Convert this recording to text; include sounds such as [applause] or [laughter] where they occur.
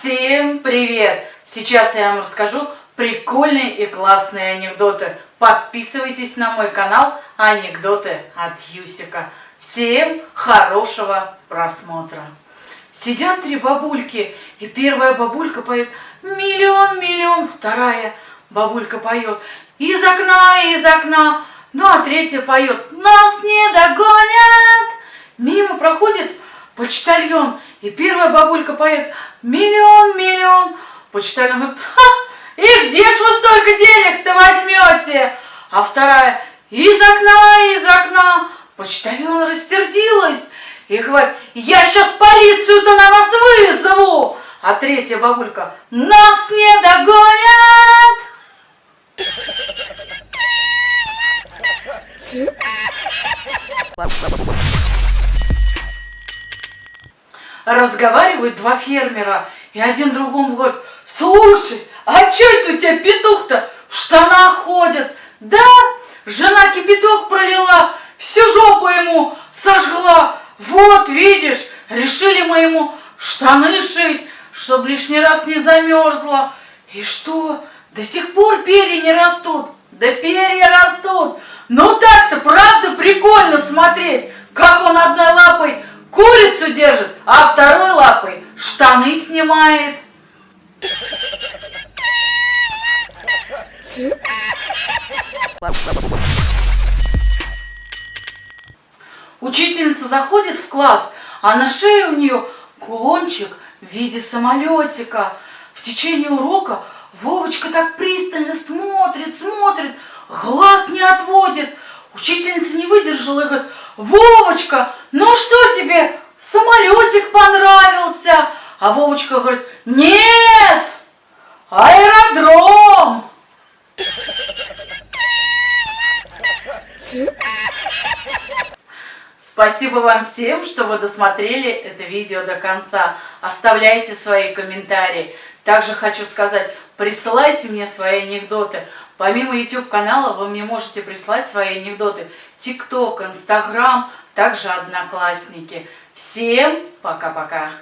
Всем привет! Сейчас я вам расскажу прикольные и классные анекдоты. Подписывайтесь на мой канал Анекдоты от Юсика. Всем хорошего просмотра! Сидят три бабульки, и первая бабулька поет «Миллион, миллион», вторая бабулька поет «Из окна, из окна», ну а третья поет «Нас не догонят». Мимо проходит почтальон, и первая бабулька поет «Миллион, миллион». Почтальон говорит «Ха, и где ж вы столько денег-то возьмете?» А вторая «Из окна, из окна». Почтальон растердилась и говорит «Я сейчас полицию-то на вас вызову». А третья бабулька «Нас не догонят». [laughs] Разговаривают два фермера, и один другому говорит, слушай, а что это у тебя петух-то в штанах ходит? Да, жена кипяток пролила, всю жопу ему сожгла. Вот, видишь, решили мы ему штаны шить, чтобы лишний раз не замерзла. И что, до сих пор перья не растут? Да перья растут. Ну так-то, правда, прикольно смотреть, как он одной лапой курицу держит, а второй лапой штаны снимает. Учительница заходит в класс, а на шее у нее кулончик в виде самолетика. В течение урока Вовочка так пристально смотрит, смотрит, глаз не отводит. Учительница не выдержала и говорит, Вовочка, ну что тебе, самолетик понравился? А Вовочка говорит, нет, аэродром. Спасибо вам всем, что вы досмотрели это видео до конца. Оставляйте свои комментарии. Также хочу сказать, присылайте мне свои анекдоты. Помимо YouTube канала вы мне можете прислать свои анекдоты. TikTok, Instagram, также Одноклассники. Всем пока-пока.